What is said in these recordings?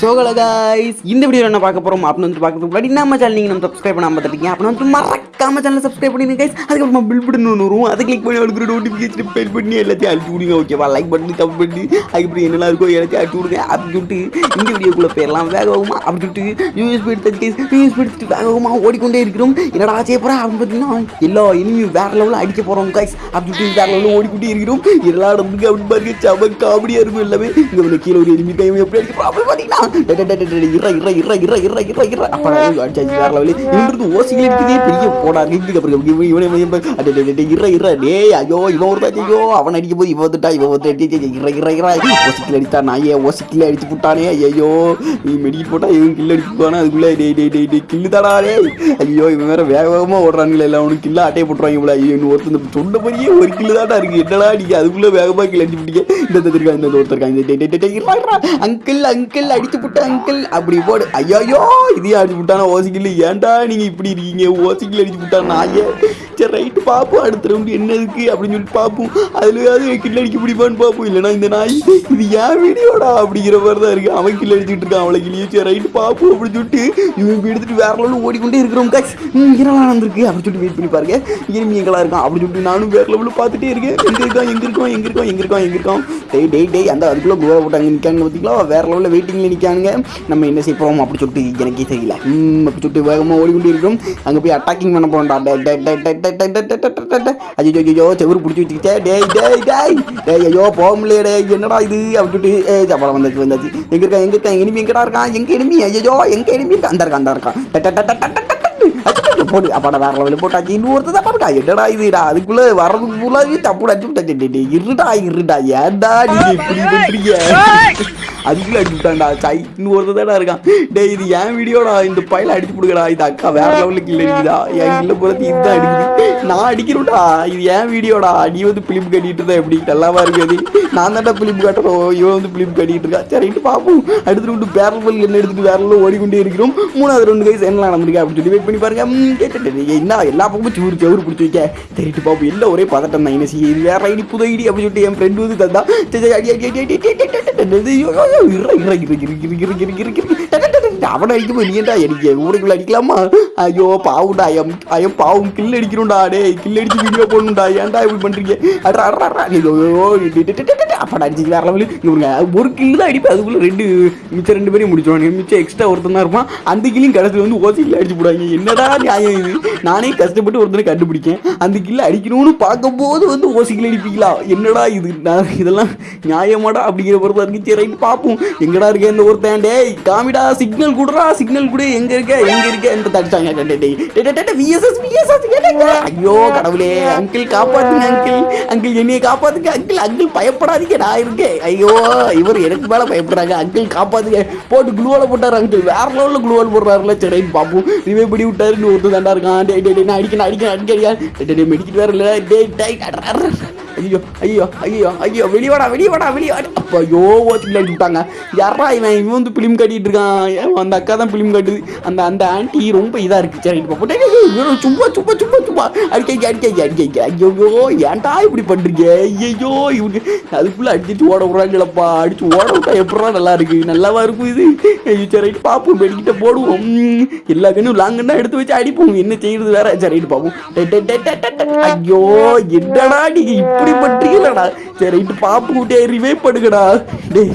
சோகல guys இந்த video என்ன பார்க்க போறோம்? அப்படின்னு வந்து பார்க்கறதுக்கு முன்னாடி நம்ம சேனல் நீங்க நம்ம சப்ஸ்கிரைப் பண்ணாம பார்த்துட்டீங்க அப்படின்னு வந்து மறக்காம சேனல் சப்ஸ்கிரைப் பண்ணிடுங்க கைஸ் அதுக்கப்புறமா பில் பட்டன் ஒன்று வரும். அதை கிளிக் பண்ணி அவருக்கு நோட்டிஃபிகேஷன் பெல் பண்ணி எல்லாத்தையும் அடிச்சு விடுங்க ஓகேவா லைக் பண்ணி கமெண்ட் பண்ணி அதுக்கப்புறம் என்னெல்லாம் இருக்கோ எல்லாத்தையும் அடிச்சு விடுங்க அப்படின்னு சொல்லிட்டு இந்த வீடியோக்குள்ள போயிடலாம். வேகமா அப்படின்னு சொல்லிட்டு யூஎஸ்பி எடுத்து கைஸ் யூஎஸ்பி எடுத்துட்டு வேகமா ஓடிக்கொண்டே இருக்கிறோம். என்னடா செய்ய போறா? அப்படின்னு பார்த்தீங்கன்னா எல்லா இனிமே வேற லெவலில் அடிக்க போறோம் கைஸ் அப்படின்னு சொல்லிட்டு வேற லெவலில் ஓடிக்கொண்டே இருக்கிறோம். எல்லா இடத்துக்கு அப்படின்னு பாருங்க செம காமெடியா இருக்கும் எல்லாமே. இங்க கீழே ஒரு எனிமி டைம் எப்படி அடிக்க அப்படி பார்த்தீங்கன்னா இற இற இற இற இற இற இற அப்போ அடிச்சாச்சு வேற லெவலில் இவங்களுக்கு ஓசிகள் இருக்குது இவன் ஒரு ஐயோ அவன் அடிக்க போது இவன் வந்துட்டா இவன் வந்து இற இற இற ஓசிக்கில் அடித்தா நாயே ஓசிக்கில் அடிச்சு விட்டானே ஐயோ நீ மெடிக்கல் போட்டால் இவன் கில் அடிச்சுப்பானா டே டே டே டே கில்லு ஐயோ இவன் வேற வேக வேகமாக ஓடுறானுங்களே இல்லை அவனுக்கு கில்லா அட்டையை போட்டுருவாங்க இவ்வளோ ஐயோ இன்னும் ஒருத்தர் சொன்ன மாதிரியே ஒரு கில்லு தாண்டா இருக்குது என்னடா நீங்கள் அதுக்குள்ளே வேகமாக கிளஞ்சி பிடிக்க இந்த இந்த ஒருத்தருக்காங்க இந்த அங்கிள் அங்கிள் அடிச்சு புட்ட அங்கிள் அப்படி போடு. ஐயோ இதையும் அடிச்சு விட்டானா ஓசிக்கில் ஏன்டா நீங்க இப்படி இருக்கீங்க? ஓசிக்கில் அடிச்சு விட்டா நாயே சரி ரைட்டு பார்ப்போம் அடுத்த ரவுண்டு என்ன இருக்கு அப்படின்னு சொல்லி பார்ப்போம் அதுலயாவது கில் அடிக்க முடியுமான்னு பார்ப்போம் இல்லைன்னா இந்த நாய் இது ஏன் வீடியோடா அப்படிங்கிற மாதிரி தான் இருக்கு. அவன் கில் அடிச்சுட்டு இருக்கான் அவளை கிளியே சரி ரைட்டு பார்ப்போம் அப்படின்னு சொல்லிட்டு இவன் எடுத்துட்டு வேற லெவலில் ஓடிக்கொண்டே இருக்கிறோம் காய்ஸ் என்னலாம் நடந்திருக்கு? அப்படின்னு சொல்லிட்டு வெயிட் பண்ணி பாருங்க. இனிமே எங்களா இருக்கான் அப்படின்னு சொல்லிட்டு நானும் வேற லெவலில் பார்த்துட்டே இருக்கேன். எங்க இருக்கான் எங்க இருக்கோம் எங்க இருக்கோம் எங்க இருக்கோம் எங்க இருக்கோம் டேய் டேய் டேய் அந்த அதுக்குள்ளே கோவா போட்டாங்க நிற்காங்க பார்த்தீங்களா வேற லெவலில் வெயிட்டிங்கில் நிற்கானுங்க நம்ம என்ன செய்ய அப்படின்னு அப்படி சொல்லிட்டு எனக்கே தெரியல. அப்படி சொல்லிட்டு வேகமாக ஓடிக்கொண்டே இருக்கிறோம். அங்கே போய் அட்டாக்கிங் பண்ண போறோம்டா. ஐயோ ஐயோ செவரு பிடிச்சி வச்சுக்கிட்டேன் டேய் டேய் டேய் டேய் ஐயோ போக முடியல டேய் என்னடா இது அப்படின்ட்டு ஏ சப்பரம் வந்தாச்சு வந்தாச்சு எங்கே இருக்கான் எங்கே இருக்கான் எனிமி எங்கடா இருக்கான் எங்கே எனிமி அந்த இருக்கான் அந்த இருக்கான் டே டே டே டே டே டே போடு அப்பாடா வேற லெவலில் போட்டாச்சு இன்னொருத்தர் தான் பாருக்கா என்னடா இதுடா அதுக்குள்ள வர்றதுக்கு ஃபுல்லாகவே தப்பு அடிச்சு விட்டாச்சு டே, டே, இருடா இருடா ஏன்டா நீங்க இப்படி பண்றீங்க அதுக்குள்ள அடிச்சு விட்டான்டா சாய் இன்னொருத்தர் தானே இருக்கான் டேய் இது ஏன் வீடியோடா இந்த பையில அடிச்சு கொடுக்கடா இது அக்கா வேற லெவலுக்கு இல்லை அடிக்குதா என் கில்ல போறது இதுதான் அடிக்குது நான் அடிக்கிறோம்டா இது ஏன் வீடியோடா நீ வந்து பிலிப் கட்டிட்டு இருந்தா எப்படி நல்லாவா இருக்குது நான் தான்டா பிலிப் கட்டுறோம் இவன் வந்து பிலிப் கட்டிட்டு இருக்கா சரிட்டு பார்ப்போம் அடுத்து ரெண்டு பேரல் பல் என்ன எடுத்துட்டு வேற ஓடிக்கொண்டே இருக்கிறோம் மூணாவது ரெண்டு கைஸ் என்ன நடந்திருக்கு அப்படின்னு சொல்லி வெயிட் பண்ணி பாருங்க டே, டே, டே, டே, என்ன எல்லா பக்கமும் சூறு சவுறு பிடிச்சி வைக்க தெரிட்டு பாப்பு எல்லாம் ஒரே பதட்டம் தான் என்ன செய்ய இது வேற ஐடி புது ஐடி அப்படின்னு சொல்லிட்டு என் ஃப்ரெண்டு வந்து தந்தா சரி, சரி, அடி அடி அடி அடி அடி அடி அவனை அடிக்கும் போது நீ ஏன்டா அடிக்க ஊருக்குள்ள அடிக்கலாமா? ஐயோ பாவுண்டா ஐயம் ஐயம் பாவும் கில் அடிக்கணும்டா டே கில் அடிச்சு வீடியோ போடணும்டா ஏன்டா இப்படி பண்ணுறீங்க அட்ரா நீ அப்படா அடிச்சுக்கு வேற ஒரு கில் தான் அடிப்பேன். அதுக்குள்ளே ரெண்டு மிச்சம் ரெண்டு பேரையும் முடிச்சிடுவாங்க மிச்சம் எக்ஸ்ட்ரா ஒருத்தன் தான் இருப்பான். அந்த கில்லையும் கடைசியில் வந்து ஓசிக்கில் அடிச்சு போடுவாங்க. என்னடா நியாயம் நானே கஷ்டப்பட்டு ஒருத்தனை கண்டுபிடிக்கேன். அந்த கில்லை அடிக்கணும்னு பார்க்கும்போது வந்து ஓசிக்கில் அடிப்பீங்களா? என்னடா இது? நான் இதெல்லாம் நியாயமாடா அப்படிங்கிற பொறுத்த இருக்கு பார்ப்போம். எங்கடா இருக்கேன் இந்த ஒருத்தன்? டே காமிடா சிக்னல் குடுறா சிக்னல் கூட எங்க இருக்க எங்க இருக்க என்று தடிச்சாங்க டேய். டே, ஐயோ கடவுளே அங்கிள் காப்பாத்துங்க அங்கிள் அங்கிள் என்னைய காப்பாத்துங்க அங்கிள் அங்கிள் பயப்படாதீங்க நான் இருக்கேன். ஐயோ இவர் எனக்கு மேல பயப்படுறாங்க. அங்கிள் காப்பாத்துங்க. போட்டு குளுவால போட்டாரு அங்கிள் வேற லெவலில் குளுவால் போடுறாருல சரி பார்ப்போம் ரிவே பிடி விட்டாருன்னு ஒருத்தர் தாண்டா இருக்கான். டே டே நான் அடிக்கணும் அடிக்கணும் அடிக்கடியா டே டே மெடிக்கிட்டு வேற இல்லை. டே டே அட்ரா, ஐயோ ஐயோ ஐயோ ஐயோ வெளியவாடா வெளியவாடா வெளியாடா அப்போ ஐயோ ஓச்சில் விட்டாங்க. யாரா இவன்? இவன் வந்து பிலிம் கட்டிட்டு இருக்கான். அந்த அக்கா தான் பிலிம் கட்டுது. அந்த அந்த ஆண்டி ரொம்ப இதாக இருக்கு. சரி இப்போ டேய், சும்மா சும்மா சும்மா சும்மா. அடிக்க அடிக்க அடிக்க ஐயோ ஏன்டா இப்படி பண்றீங்க? ஐயோ இவனுக்கு அதுக்குள்ள அடிச்சு ஓட விட்றாங்களப்பா அடிச்சு ஓட விட்டா எப்படா நல்லா இருக்கு? நல்லாவா இருக்கும் இது? ஐயோ சரி ரைட்டு பார்ப்போம் வெடிக்கிட்ட போடுவோம். எல்லா கண்ணும் லாங்குன்னா எடுத்து வச்சு அடிப்போம். என்ன செய்யறது வேற? சரி பாப்போம். பார்ப்போம் ஐயோ என்னடா நீங்க இப்படி இப்படி பண்றீங்களடா சரி இட்டு பாப்பு கூட்டியா ரிவைவ் பண்ணுங்கடா டேய்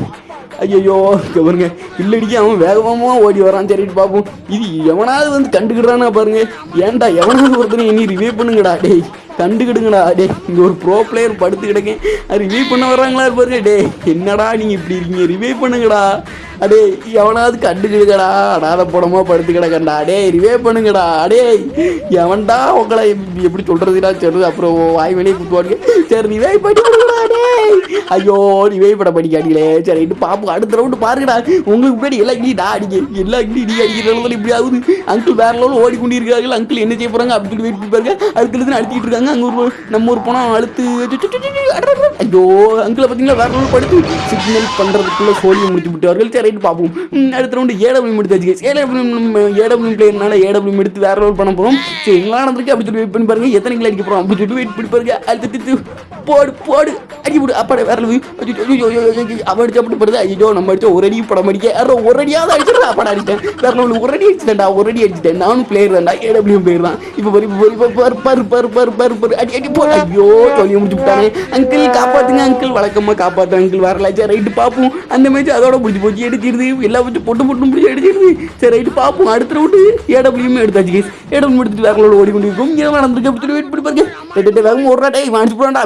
ஐயோ பாருங்க. இல்லடிக்கு அவன் வேகமாக ஓடி வரான் சரிட்டு பார்ப்போம். இது எவனாவது வந்து கண்டுக்கிடுறானா பாருங்க. ஏன்டா எவனாவது ஒருத்தனை இனி ரிவே பண்ணுங்கடா. டேய் கண்டுக்கிடுங்கடா டே இங்க ஒரு ப்ரோ பிளேயர் படுத்து கிடக்கேன். ரிவே பண்ண வர்றாங்களா பாருங்க. டே என்னடா நீங்க இப்படி இருக்கீங்க? ரிவே பண்ணுங்கடா. அடே எவனாவது கண்டுக்கிடுங்கடா அடாத படமா படுத்து கிடக்கண்டா அடே ரிவே பண்ணுங்கடா. அடே எவன்டா உங்களை எப்படி- எப்படி சொல்றதுடா? சரி அப்புறம் வாய் வெளியே குத்துவாருங்க சரி ரிவே பண்ணி ஐயோ ரிவே பட படிக்காடிகளே சரி ரைட்டு பாப்போம். அடுத்த ரவுண்டு பாருங்கடா. உங்களுக்கு முன்னாடி எல்லாம் இடி நான் அடிக்க எல்லாம் இடி நீ அடிக்கிறதுல இப்படி ஆகுது. அங்கிள் வேற லெவலில் ஓடிக்கொண்டிருக்கிறார்கள் அங்கிள் என்ன செய்ய போறாங்க அப்படி வெயிட் பண்ணி பாருங்க. அதுக்கு எழுந்து அழுத்திட்டு இருக்காங்க. அங்கே ஒரு நம்ம ஒரு போனால் அழுத்து ஐயோ அங்கிளை பார்த்தீங்களா? வேற லெவலில் படுத்து சிக்னல் பண்ணுறதுக்குள்ளே சோழியை முடிச்சு விட்டார்கள் சரி ரைட்டு பார்ப்போம் அடுத்த ரவுண்டு ஏடபிள்யூ எடுத்தாச்சு ஏடபிள்யூ ஏடபிள்யூ பிளேயர்னால ஏடபிள்யூ எடுத்து வேற லெவல் பண்ண போகிறோம் சரி எல்லாம் நடந்திருக்கு அப்படி சொல்லி வெயிட் பண்ணி பாருங்க. எத்தனை கிலோ அடிக்க போகிறோம் அப்படி சொல்லி வெயிட் பண்ணி பாருங்க. அடுத்து போடு போடு. அடி விடு விட்டு அப்பாடே வேற அவன் அடிச்சு அப்படி படுது? ஐயோ நம்ம அடிச்ச ஒரு அடி படம் அடிக்க. யாரோ ஒரு அடியாவது அடிச்சிடா அப்பாடா அடிச்சேன் வேற level. ஒரு அடி அடிச்சுட்டேன்டா ஒரு அடி அடிச்சுட்டேன். நானும் பிளேயர் தான்டா ஏடபிள்யூ பிளேயர் தான். இப்போ பரு இப்போ பரு பரு பரு பரு பரு பரு அடி அடி போ. ஐயோ சொல்லி முடிச்சு விட்டானே. அங்கிள் காப்பாத்துங்க அங்கிள் வழக்கமா காப்பாத்து அங்கிள் வரலாச்சா ரைட்டு பார்ப்போம் அந்த மேட்ச் அதோட முடிச்சு போச்சு. எடுச்சிருது எல்லா வச்சு பொட்டு பொட்டு முடிச்சு எடுச்சிருது சரி ரைட்டு பார்ப்போம் அடுத்த ரவுண்டு ஏடபிள்யூமே எடுத்தாச்சு கேஸ் ஏடபிள்யூ எடுத்துட்டு வேற ஓடி கொண்டு இருக்கும் இங்கே நடந்திருக்கு அப்படி சொல்லி வெயிட் பண்ணி பாருங்க. டெட்டு வேகம் ஒரு டே வாங்கிட்டு போறான்டா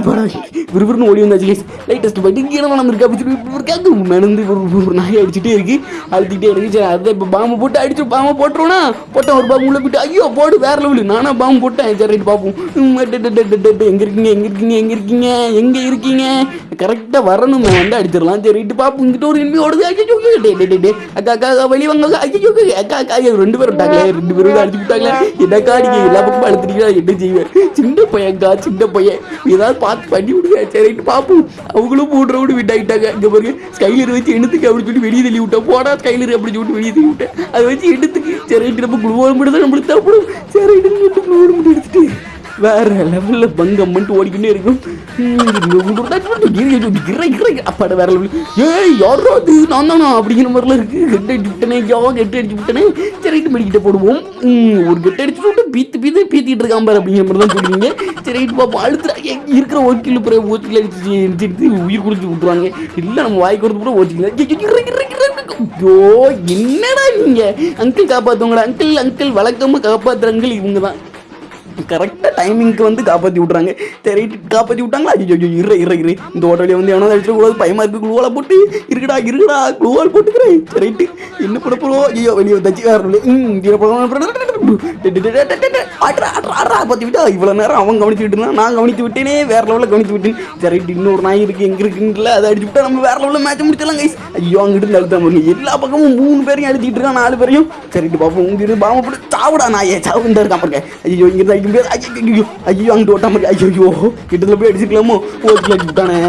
விறுவிறுன்னு ஓடி வந்தாச்சு கேஸ் லைட்டஸ்ட் போயிட்டு இங்கே நடந்திருக்கு அப்படி சொல்லி இருக்காங்க நடந்து ஒரு நாய் அடிச்சுட்டே இருக்கு அழுத்திட்டே இருக்கு சரி அதை இப்போ பாம்பு போட்டு அடிச்சு பாம்பு போட்டுருவோனா போட்டேன் ஒரு பாம்பு உள்ள போயிட்டு ஐயோ போடு வேற லெவலு நானா பாம்பு போட்டேன் சரி ரைட் பார்ப்போம் உம், டே, எங்க இருக்கீங்க எங்க இருக்கீங்க எங்க இருக்கீங்க எங்க இருக்கீங்க கரெக்டாக வரணும் வந்து அடிச்சிடலாம் சரி ரைட்டு பார்ப்போம் இங்கிட்ட ஒரு இனிமே ஓடுது ஐயோ டே டே டே அக்கா அக்கா வழி வெளியே வாங்க அக்கா. ஐயோ அக்கா அக்கா ரெண்டு பேரும் விட்டாங்களே ரெண்டு பேரும் அடிச்சு விட்டாங்களே என்னக்கா நீங்க எல்லா பக்கமும் அழுத்துட்டீங்களா என்ன செய்வேன் சின்ன பையன்க்கா சின்ன பையன். ஏதாவது பார்த்து பண்ணி விடுங்க. சரிட்டு பார்ப்போம் அவங்களும் மூணு ரவுண்டு விட்டாயிட்டாங்க இங்கே பாருங்க ஸ்கைலர் வச்சு எடுத்துக்க அப்படின்னு சொல்லி வெளியே தள்ளி விட்டேன் போடா ஸ்கைலர் அப்படி சொல்லிட்டு வெளியே தள்ளி விட்டேன் அதை வச்சு எடுத்துக்கு சரிட்டு நம்ம குழுவோடு மட்டும் தான் நம்மளுக்கு தேவைப்படும். சரி ரைட்டு மட்டும் குழுவோடு மட்டும் எடுத்துட்டு வேற லெவலில் பங்கம் மட்டும் ஓடிக்கிட்டே இருக்கும். அப்பாட வேற லெவல். ஏய் யாரோ அது? நான் தானா? அப்படிங்கிற மாதிரிலாம் இருக்கு. கெட்ட அடிச்சு விட்டனே யோ கெட்ட அடிச்சு விட்டனே. சரி ரைட்டு மெடிக்கிட்ட போடுவோம். ஒரு கெட்ட அடிச்சு விட்டு பீத்து பீத்து பீத்திட்டு இருக்கான் பாரு அப்படிங்கிற மாதிரி தான் சொல்லுவீங்க சரி ரைட்டு பார்ப்போம் அடுத்து இருக்கிற ஓக்கில் பிற ஓக்கில் அடிச்சு அடிச்சு உயிர் கொடுத்து விட்டுருவாங்க இல்லை நம்ம வாய் கொடுத்து கூட ஓச்சிக்கல ஐயோ என்னடா நீங்க? அங்கிள் காப்பாத்துவங்கடா. அங்கிள் அங்கிள் வழக்கமாக காப்பாத்துற அங்கிள் இவங்க தான் கரெக்டாக டைமிங்க்கு வந்து காப்பாற்றி விட்றாங்க சரி காப்பாற்றி விட்டாங்களா? ஐயோ ஐயோ இரு இரு இரு. இந்த ஹோட்டலில் வந்து எவனோ அடிச்சிடக்கூடாது பயமா இருக்கு. குழுவால போட்டு இருக்குடா இருக்குடா குளோவால் போட்டுக்கிறேன். சரி ரைட்டு என்ன பண்ண போகிறோம் ஐயோ வெளியே வந்தாச்சு வேறு இல்லை. ம் இங்கே பார்த்து விட்டா இவ்வளோ நேரம் அவன் கவனிச்சு விட்டுனா நான் கவனித்து விட்டேனே வேற லெவலில் கவனித்து விட்டேன் சரி இன்னொரு நாய் இருக்கு எங்க இருக்குன்னு அதை அடிச்சு விட்டா நம்ம வேற லெவலில் மேட்ச் முடிச்சிடலாம் கைஸ் ஐயோ அங்கிட்டு அழுத்தா பாருங்க எல்லா பக்கமும் மூணு பேரையும் அழுத்திட்டு இருக்கான் நாலு பேரையும் சரிட்டு பாப்போம் இங்கிருந்து பாம்பு போட்டு சாவுடா நாயே சாவு இந்த இருக்கான் பாருங்க ஐயோ இங்கிருந்து அடிக்க முடியாது ஐயோ ஐயோ ஐயோ அங்கிட்டு ஓட்டாம இருக்கு ஐயோ கிட்டத்தில் போய் அடிச்சுக்கலாமோ ஓகே விட்டானே